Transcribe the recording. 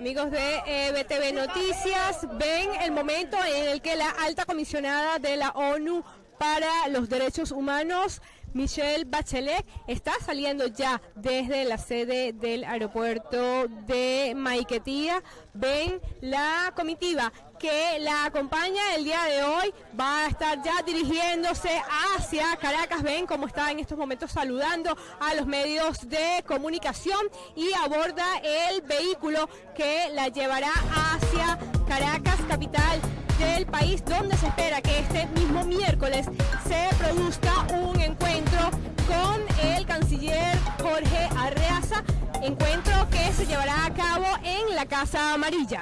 Amigos de eh, BTV Noticias, ven el momento en el que la alta comisionada de la ONU para los Derechos Humanos, Michelle Bachelet, está saliendo ya desde la sede del aeropuerto de Maiquetía. Ven la comitiva que la acompaña el día de hoy va a estar ya dirigiéndose hacia Caracas. Ven cómo está en estos momentos saludando a los medios de comunicación y aborda el vehículo que la llevará hacia Caracas, capital del país, donde se espera que este miércoles se produzca un encuentro con el canciller Jorge Arreaza, encuentro que se llevará a cabo en la Casa Amarilla.